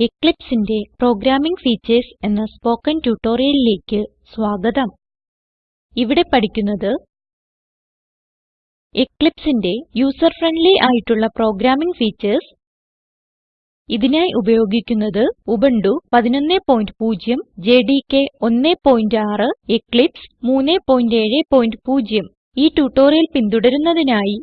Eclipseന്റെ programming Features എന്ന spoken ട്യൂട്ടോറിയലിലേക്ക് സ്വാഗതം. ഇവിടെ പഠിക്കുന്നത് Eclipseന്റെ ഫ്രെൻഡ്ലി ആയിട്ടുള്ള പ്രോഗ്രാമിംഗ് Features ഇതിനായി ഉപയോഗിക്കുന്നത് ഉബുന്റു 1110 ജെഡികെ 16 എക്ലിപ്സ് 370 ഈ ട്യൂട്ടോറിയൽ പിന്തുടരുന്നതിനായി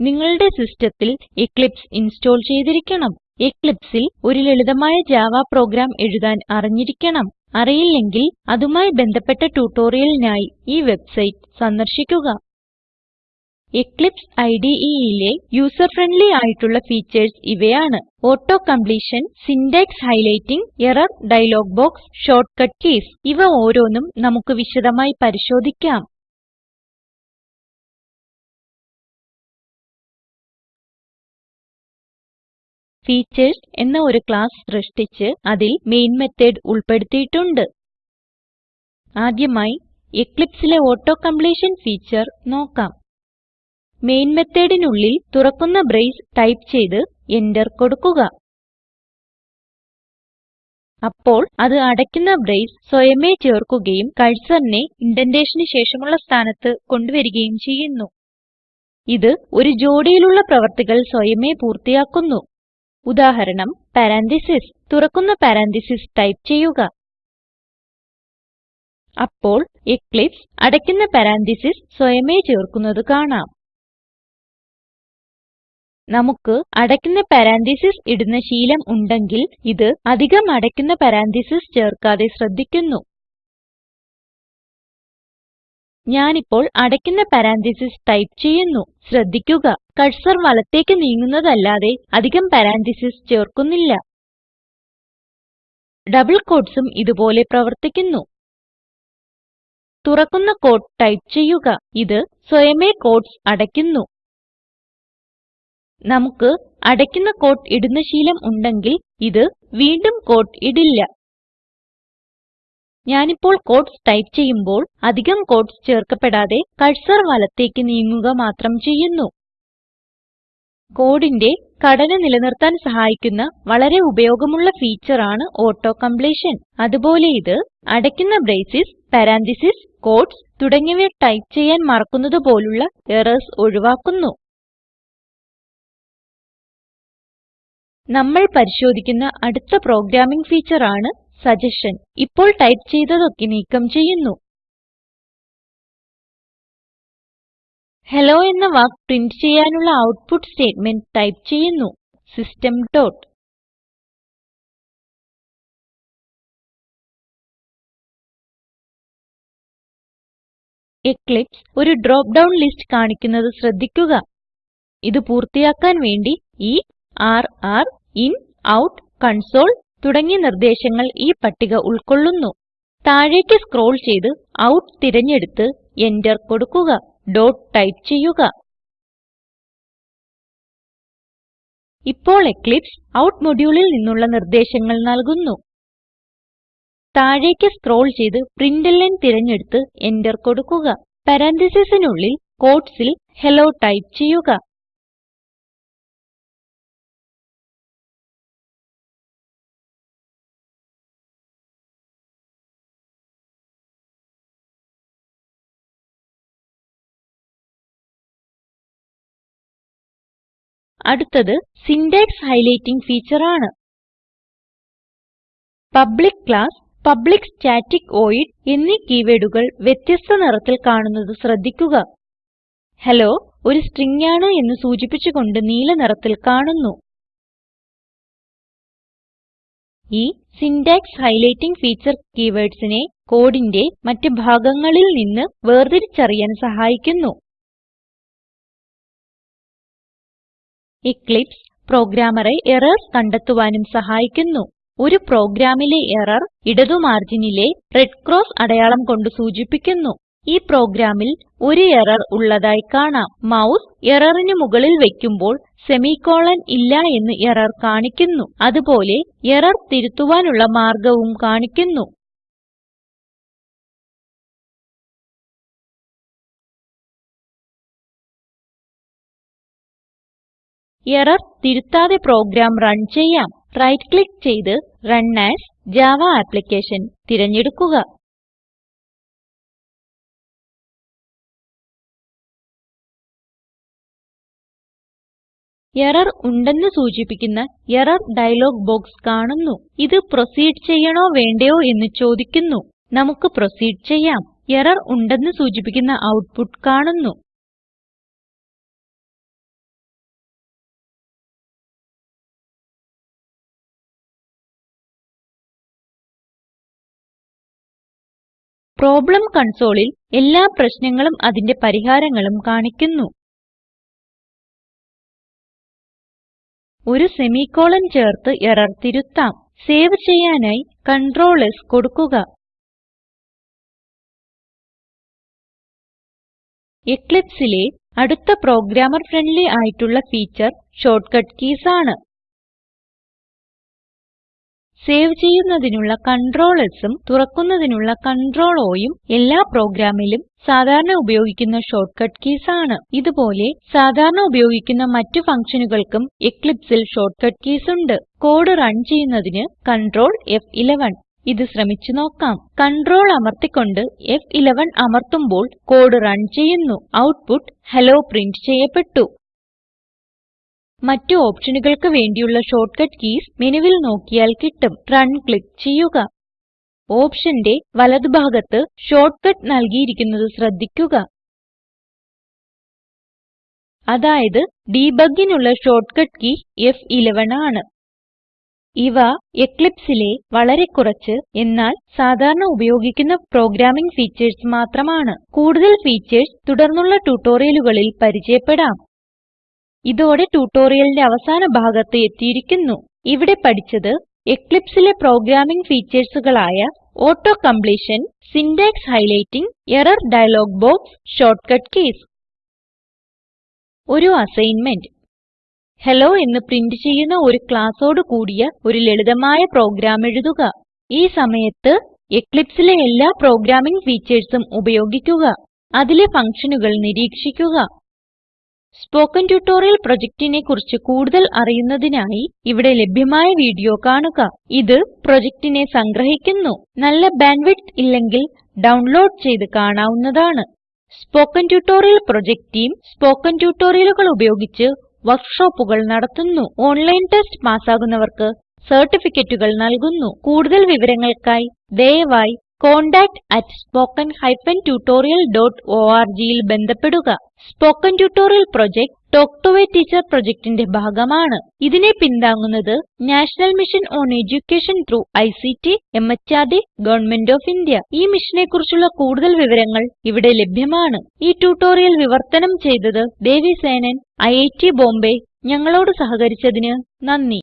നിങ്ങളുടെ സിസ്റ്റത്തിൽ Eclipse ഇൻസ്റ്റോൾ ചെയ്തിരിക്കണം. Eclipseൽ ഒരു ലളിതമായ ജാവ പ്രോഗ്രാം എഴുതാൻ അറിഞ്ഞിരിക്കണം. അറിയില്ലെങ്കിൽ അതുമായി ബന്ധപ്പെട്ട ട്യൂട്ടോറിയലിനായി ഈ വെബ്സൈറ്റ് സന്ദർശിക്കുക. എക്ലിപ്സ് IDEലെ യൂസർ ഫ്രണ്ട്ലി ആയിട്ടുള്ള ഫീച്ചർസ് ഇവയാണ്. Auto completion syntax highlighting error dialog box shortcut keys ഇവ ഓരോന്നും നമുക്ക് വിശദമായി പരിശോധിക്കാം. ഫീച്ചർസ് എന്ന ഒരു ക്ലാസ് സൃഷ്ടിച്ച് അതിൽ മെയിൻ മെത്തോട് ഉൾപ്പെടുത്തിയിട്ടുണ്ട്. ആദ്യമായി Eclipseലെ ഓട്ടോ കംപ്ലീഷൻ ഫീച്ചർ നോക്കാം. മെയിൻ methodനുള്ളിൽ തുറക്കുന്ന ബ്രേസ് ടൈപ്പ് ചെയ്ത് എന്റർ കൊടുക്കുക. അപ്പോൾ അത് അടയ്ക്കുന്ന ബ്രേസ് സ്വയമേ ചേർക്കുകയും cursorനെ indentationന് ശേഷമുള്ള സ്ഥാനത്ത് കൊണ്ടുവരികയും ചെയ്യുന്നു. ഇത് ഒരു ജോഡിയിലുള്ള പ്രവർത്തികൾ സ്വയമേ പൂർത്തിയാക്കുന്നു. ഉദാഹരണം പരന്തീസസ് തുറക്കുന്ന പരന്തീസസ് ടൈപ്പ് ചെയ്യുക. അപ്പോൾ എക്ലിപ്സ് അടയ്ക്കുന്ന പരന്തീസസ് സ്വയമേ ചേർക്കുന്നത് കാണാം. നമുക്ക് അടയ്ക്കുന്ന പരന്തീസസ് ഇടുന്ന ശീലം ഉണ്ടെങ്കിൽ ഇത് അധികം അടയ്ക്കുന്ന പരന്തീസസ് ചേർക്കാതെ ശ്രദ്ധിക്കുന്നു. ഞാനിപ്പോൾ അടയ്ക്കുന്ന പരന്തീസസ് ടൈപ്പ് ചെയ്യുന്നു. ശ്രദ്ധിക്കുക. കർസർ വലത്തേക്ക് നീങ്ങുന്നതല്ലാതെ അധികം പരന്തീസസ് ചേർക്കുന്നില്ല. ഡബിൾ quotesഉം ഇതുപോലെ പ്രവർത്തിക്കുന്നു. തുറക്കുന്ന കോട്ട് ടൈപ്പ് ചെയ്യുക. ഇത് സ്വയമേ കോട്ട്സ് അടയ്ക്കുന്നു. നമുക്ക് അടയ്ക്കുന്ന കോട്ട് ഇടുന്ന ശീലം ഉണ്ടെങ്കിൽ ഇത് വീണ്ടും കോട്ട് ഇടില്ല. ഞാനിപ്പോൾ കോട്ട്സ് ടൈപ്പ് ചെയ്യുമ്പോൾ അധികം കോട്ട്സ് ചേർക്കപ്പെടാതെ കഴ്സർ വലത്തേക്ക് നീങ്ങുക മാത്രം ചെയ്യുന്നു. കോഡിന്റെ ഘടന നിലനിർത്താൻ സഹായിക്കുന്ന വളരെ ഉപയോഗമുള്ള ഫീച്ചർ ആണ് ഓട്ടോ കംപ്ലീഷൻ അതുപോലെ ഇത് അടയ്ക്കുന്ന ബ്രേസസ് പരന്തീസസ് ക്യൂട്ടീസ് തുടങ്ങിയവ ടൈപ്പ് ചെയ്യാൻ മറക്കുന്നത് പോലുള്ള എറർസ് ഒഴിവാക്കുന്നു. നമ്മൾ പരിശോധിക്കുന്ന അടുത്ത പ്രോഗ്രാമിംഗ് ഫീച്ചർ ആണ് സഗസ്ഷൻ ഇപ്പോൾ ടൈപ്പ് ചെയ്തതൊക്കെ നീക്കം ചെയ്യുന്നു. ഹെല്ലോ എന്ന വാക്ക് പ്രിന്റ് ചെയ്യാനുള്ള ഔട്ട്പുട്ട് സ്റ്റേറ്റ്മെന്റ് ടൈപ്പ് ചെയ്യുന്നു. System dot. എക്ലിപ്സ് ഒരു ഡ്രോപ്പ് ഡൌൺ ലിസ്റ്റ് കാണിക്കുന്നത് ശ്രദ്ധിക്കുക. ഇത് പൂർത്തിയാക്കാൻ വേണ്ടി ഈ r r in out console തുടങ്ങിയ നിർദ്ദേശങ്ങൾ ഈ പട്ടിക ഉൾക്കൊള്ളുന്നു. താഴേക്ക് സ്ക്രോൾ ചെയ്ത് ഔട്ട് തിരഞ്ഞെടുത്ത് എന്റർ കൊടുക്കുക. ഡോട്ട് ടൈപ്പ് ചെയ്യുക. ഇപ്പോൾ എക്ലിപ്സ് ഔട്ട് moduleൽ നിന്നുള്ള നിർദ്ദേശങ്ങൾ നൽകുന്നു. താഴേക്ക് സ്ക്രോൾ ചെയ്ത് println തിരഞ്ഞെടുത്ത് എന്റർ കൊടുക്കുക. പരാൻതീസിസിനുള്ളിൽ quotesൽ ഹെല്ലോ ടൈപ്പ് ചെയ്യുക. അടുത്തത് സിന്റാക്സ് ഹൈലൈറ്റിംഗ് ഫീച്ചർ ആണ് public class public static void എന്നീ കീവേഡുകൾ വ്യത്യസ്ത നിറത്തിൽ കാണുന്നത് ശ്രദ്ധിക്കുക. ഹലോ ഒരു സ്ട്രിംഗ് ആണ് എന്ന് സൂചിപ്പിച്ച് കൊണ്ട് നീല നിറത്തിൽ കാണുന്നു. ഈ സിന്റാക്സ് ഹൈലൈറ്റിംഗ് ഫീച്ചർ keywordsനെ കോഡിന്റെ മറ്റ് ഭാഗങ്ങളിൽ നിന്ന് വേർതിരിച്ചറിയാൻ സഹായിക്കുന്നു. എക്ലിപ്സ് പ്രോഗ്രാമറെ എറർസ് കണ്ടെത്തുവാനും സഹായിക്കുന്നു. ഒരു പ്രോഗ്രാമിലെ എറർ ഇടതു മാർജിനിലെ റെഡ് ക്രോസ് അടയാളം കൊണ്ട് സൂചിപ്പിക്കുന്നു. ഈ പ്രോഗ്രാമിൽ ഒരു എറർ ഉള്ളതായി കാണാം. മൗസ് എററിന് മുകളിൽ വെക്കുമ്പോൾ സെമിക്കോളൻ ഇല്ല എന്ന് എറർ കാണിക്കുന്നു. അതുപോലെ എറർ തിരുത്തുവാനുള്ള മാർഗവും കാണിക്കുന്നു. എറർ തിരുത്താതെ പ്രോഗ്രാം റൺ ചെയ്യാം. റൈറ്റ് ക്ലിക്ക് ചെയ്ത് റൺ ആസ് ജാവ ആപ്ലിക്കേഷൻ തിരഞ്ഞെടുക്കുക. എറർ ഉണ്ടെന്ന് സൂചിപ്പിക്കുന്ന എറർ ഡയലോഗ് ബോക്സ് കാണുന്നു. ഇത് പ്രൊസീഡ് ചെയ്യണോ വേണ്ടയോ എന്ന് ചോദിക്കുന്നു. നമുക്ക് പ്രൊസീഡ് ചെയ്യാം. എറർ ഉണ്ടെന്ന് സൂചിപ്പിക്കുന്ന ഔട്ട്പുട്ട് കാണുന്നു. പ്രോബ്ലം കൺസോളിൽ എല്ലാ പ്രശ്നങ്ങളും അതിന്റെ പരിഹാരങ്ങളും കാണിക്കുന്നു. ഒരു സെമിക്കോളൻ ചേർത്ത് എറർ തിരുത്താം. സേവ് ചെയ്യാനായി Ctrl S കൊടുക്കുക. Eclipseലെ അടുത്ത പ്രോഗ്രാമർ ഫ്രെൻഡ്ലി ആയിട്ടുള്ള ഫീച്ചർ ഷോർട്ട്കട്ട് കീസ് ആണ്. സേവ് ചെയ്യുന്നതിനുള്ള Ctrl Sഉം തുറക്കുന്നതിനുള്ള Ctrl Oയും എല്ലാ പ്രോഗ്രാമിലും സാധാരണ ഉപയോഗിക്കുന്ന ഷോർട്ട്കട്ട് കീസ് ആണ്. ഇതുപോലെ സാധാരണ ഉപയോഗിക്കുന്ന മറ്റു ഫങ്ഷനുകൾക്കും Eclipseൽ ഷോർട്ട്കട്ട് കീസ് ഉണ്ട്. കോഡ് റൺ ചെയ്യുന്നതിന് Ctrl F11 ഇത് ശ്രമിച്ചു നോക്കാം. Ctrl അമർത്തിക്കൊണ്ട് F11 അമർത്തുമ്പോൾ കോഡ് റൺ ചെയ്യുന്നു. ഔട്ട്പുട്ട് ഹെല്ലോ പ്രിന്റ് ചെയ്യപ്പെട്ടു. മറ്റു ഓപ്ഷനുകൾക്ക് വേണ്ടിയുള്ള ഷോർട്ട്കട്ട് കീസ് മെനുവിൽ നോക്കിയാൽ കിട്ടും. റൺ ക്ലിക്ക് ചെയ്യുക. ഓപ്ഷന്റെ വലത് ഭാഗത്ത് ഷോർട്ട്കട്ട് നൽകിയിരിക്കുന്നത് ശ്രദ്ധിക്കുക. അതായത് debugനുള്ള ഷോർട്ട്കട്ട് കീ ഫ്11 ആണ്. ഇവ എക്ലിപ്സിലെ വളരെ കുറച്ച് എന്നാൽ സാധാരണ ഉപയോഗിക്കുന്ന പ്രോഗ്രാമിംഗ് ഫീച്ചേഴ്സ് മാത്രമാണ്. കൂടുതൽ ഫീച്ചേഴ്സ് തുടർന്നുള്ള ട്യൂട്ടോറിയലുകളിൽ പരിചയപ്പെടാം. ഇതോടെ ട്യൂട്ടോറിയലിന്റെ അവസാന ഭാഗത്ത് എത്തിയിരിക്കുന്നു. ഇവിടെ പഠിച്ചത് Eclipseലെ programming ഫീച്ചർസുകളായ auto completion syntax highlighting error dialog box shortcut keys. ഒരു അസൈൻമെന്റ്. ഹലോ എന്ന് പ്രിന്റ് ചെയ്യുന്ന ഒരു ക്ലാസ്സോട് കൂടിയ ഒരു ലളിതമായ പ്രോഗ്രാം എഴുതുക. ഈ സമയത്ത് എക്ലിപ്സിലെ എല്ലാ പ്രോഗ്രാമിംഗ് ഫീച്ചർസും ഉപയോഗിക്കുക. അതിലെ ഫങ്ഷനുകൾ നിരീക്ഷിക്കുക. സ്പോക്കൻ ട്യൂട്ടോറിയൽ പ്രൊജക്റ്റിനെ കുറിച്ച് കൂടുതൽ അറിയുന്നതിനായി ഇവിടെ ലഭ്യമായ വീഡിയോ കാണുക. ഇത് പ്രൊജക്റ്റിനെ സംഗ്രഹിക്കുന്നു. നല്ല ബാൻഡ് വിഡ്ത്ത് ഇല്ലെങ്കിൽ ഡൗൺലോഡ് ചെയ്ത് കാണാവുന്നതാണ്. Spoken tutorial project team spoken ട്യൂട്ടോറിയലുകൾ ഉപയോഗിച്ച് വർക്ക്ഷോപ്പുകൾ നടത്തുന്നു. ഓൺലൈൻ ടെസ്റ്റ് പാസ്സാകുന്നവർക്ക് സർട്ടിഫിക്കറ്റുകൾ നൽകുന്നു. കൂടുതൽ വിവരങ്ങൾക്കായി ദയവായി contactspoken tutorialorgൽ ബന്ധപ്പെടുക. Spoken tutorial project talk to a teacher പ്രൊജക്റ്റിന്റെ ഭാഗമാണ്. ഇതിനെ പിന്താങ്ങുന്നത് national mission on education through ICT MHRD government of India. ഈ മിഷനെ കുറിച്ചുള്ള കൂടുതൽ വിവരങ്ങൾ ഇവിടെ ലഭ്യമാണ്. ഈ ട്യൂട്ടോറിയൽ വിവർത്തനം ചെയ്തത് ദേവി സേനൻ ഐറ്റ് ബോംബേ. ഞങ്ങളോട് സഹകരിച്ചതിന് നന്ദി.